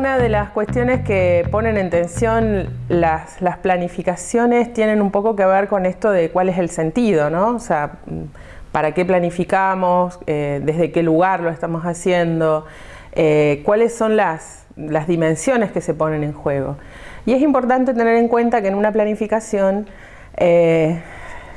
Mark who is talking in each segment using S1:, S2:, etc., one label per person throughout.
S1: una de las cuestiones que ponen en tensión las, planificaciones tienen un poco que ver con esto de cuál es el sentido, ¿no? O sea, para qué planificamos, eh, desde qué lugar lo estamos haciendo, eh, cuáles son las, las dimensiones que se ponen en juego. Y es importante tener en cuenta que en una planificación eh,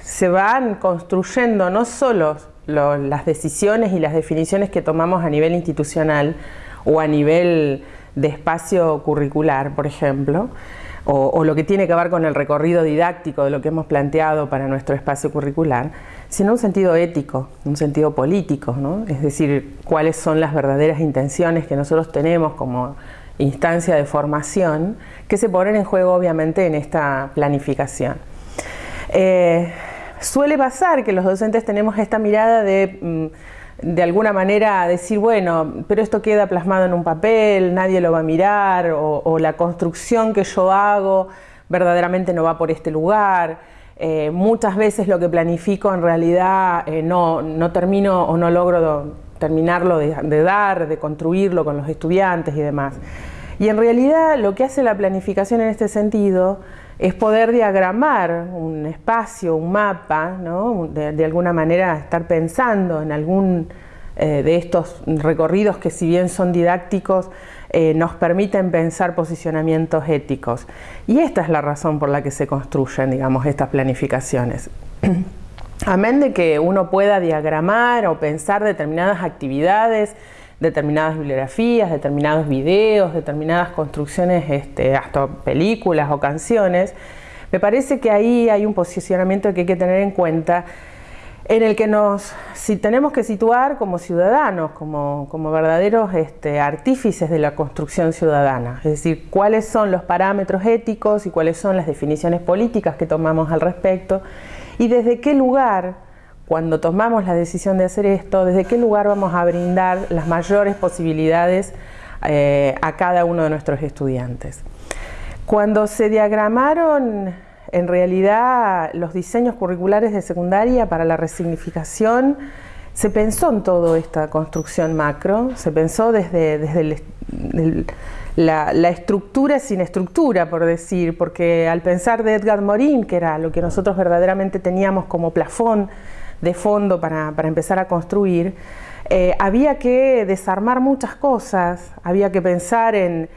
S1: se van construyendo no solo las decisiones y las definiciones que tomamos a nivel institucional o a nivel de espacio curricular, por ejemplo, o, lo que tiene que ver con el recorrido didáctico de lo que hemos planteado para nuestro espacio curricular, sino un sentido ético, un sentido político, ¿no? es decir, cuáles son las verdaderas intenciones que nosotros tenemos como instancia de formación que se ponen en juego obviamente en esta planificación. Eh, suele pasar que los docentes tenemos esta mirada de... Mm, de alguna manera decir, bueno, pero esto queda plasmado en un papel, nadie lo va a mirar, o, la construcción que yo hago verdaderamente no va por este lugar. Eh, muchas veces lo que planifico en realidad eh, no, no, termino o no logro terminarlo de, de dar, de construirlo con los estudiantes y demás. Y en realidad lo que hace la planificación en este sentido es poder diagramar un espacio, un mapa, de, alguna manera estar pensando en algún eh, de estos recorridos que si bien son didácticos, eh, nos permiten pensar posicionamientos éticos. Y esta es la razón por la que se construyen, digamos, estas planificaciones. Amén de que uno pueda diagramar o pensar determinadas actividades determinadas bibliografías, determinados videos, determinadas construcciones, este, hasta películas o canciones, me parece que ahí hay un posicionamiento que hay que tener en cuenta en el que nos si tenemos que situar como ciudadanos, como, como verdaderos este, artífices de la construcción ciudadana, es decir, cuáles son los parámetros éticos y cuáles son las definiciones políticas que tomamos al respecto y desde qué lugar cuando tomamos la decisión de hacer esto, desde qué lugar vamos a brindar las mayores posibilidades eh, a cada uno de nuestros estudiantes. Cuando se diagramaron en realidad los diseños curriculares de secundaria para la resignificación, se pensó en toda esta construcción macro, se pensó desde, desde la, la, estructura sin estructura, por decir, porque al pensar de Edgar Morin, que era lo que nosotros verdaderamente teníamos como plafón de fondo para, empezar a construir, eh, había que desarmar muchas cosas, había que pensar en,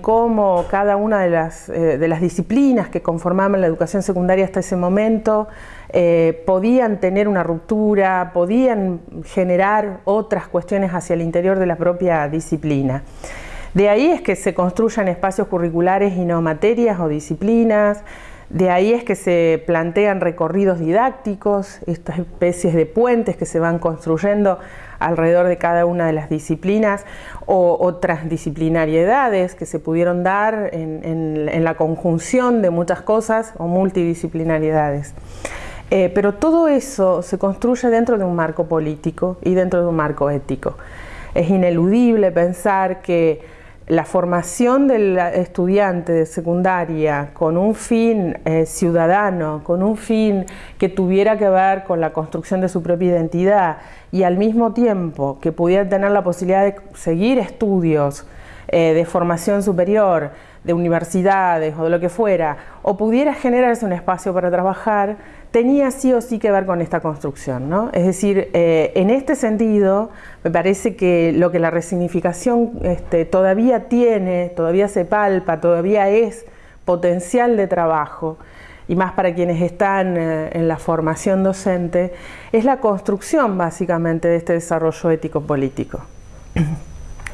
S1: cómo cada una de las, eh, de las, disciplinas que conformaban la educación secundaria hasta ese momento eh, podían tener una ruptura, podían generar otras cuestiones hacia el interior de la propia disciplina. De ahí es que se construyan espacios curriculares y no materias o disciplinas, de ahí es que se plantean recorridos didácticos, estas especies de puentes que se van construyendo alrededor de cada una de las disciplinas o otras disciplinariedades que se pudieron dar en, la conjunción de muchas cosas o multidisciplinariedades. Eh, pero todo eso se construye dentro de un marco político y dentro de un marco ético. Es ineludible pensar que la formación del estudiante de secundaria con un fin eh, ciudadano, con un fin que tuviera que ver con la construcción de su propia identidad y al mismo tiempo que pudiera tener la posibilidad de seguir estudios eh, de formación superior, de universidades o de lo que fuera, o pudiera generarse un espacio para trabajar, tenía sí o sí que ver con esta construcción. ¿no? Es decir, eh, en este sentido, me parece que lo que la resignificación este, todavía tiene, todavía se palpa, todavía es potencial de trabajo, y más para quienes están eh, en la formación docente, es la construcción básicamente de este desarrollo ético-político.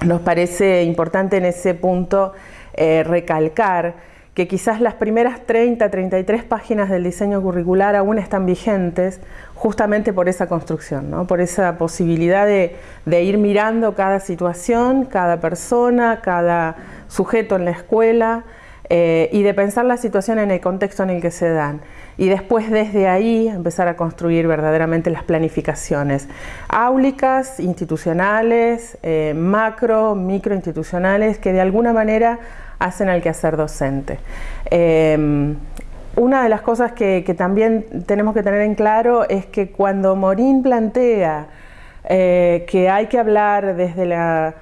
S1: Nos parece importante en ese punto eh, recalcar que quizás las primeras 30, 33 páginas del diseño curricular aún están vigentes justamente por esa construcción, por esa posibilidad de, ir mirando cada situación, cada persona, cada sujeto en la escuela eh, y de pensar la situación en el contexto en el que se dan y después desde ahí empezar a construir verdaderamente las planificaciones áulicas, institucionales, eh, macro, micro institucionales que de alguna manera hacen al quehacer docente. Em, una de las cosas que, también tenemos que tener en claro es que cuando Morín plantea eh, que hay que hablar desde la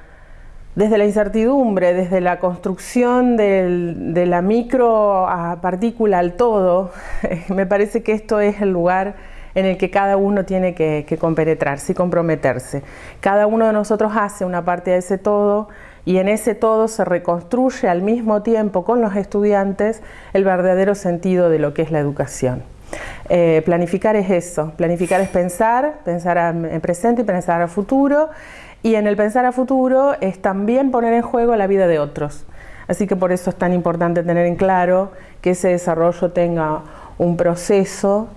S1: desde la incertidumbre, desde la construcción de la micro partícula al todo, me parece que esto es el lugar en el que cada uno tiene que, que compenetrarse y comprometerse. Cada uno de nosotros hace una parte de ese todo y en ese todo se reconstruye al mismo tiempo con los estudiantes el verdadero sentido de lo que es la educación. Eh, planificar es eso, planificar es pensar, pensar en presente y pensar a futuro y en el pensar a futuro es también poner en juego la vida de otros. Así que por eso es tan importante tener en claro que ese desarrollo tenga un proceso,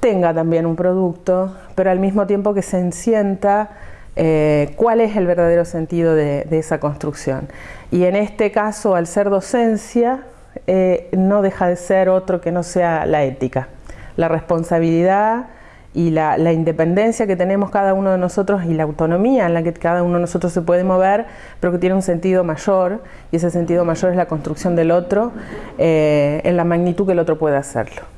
S1: tenga también un producto, pero al mismo tiempo que se encienta eh, cuál es el verdadero sentido de, esa construcción. Y en este caso, al ser docencia, eh, no deja de ser otro que no sea la ética, la responsabilidad y la, independencia que tenemos cada uno de nosotros y la autonomía en la que cada uno de nosotros se puede mover, pero que tiene un sentido mayor, y ese sentido mayor es la construcción del otro eh, en la magnitud que el otro puede hacerlo.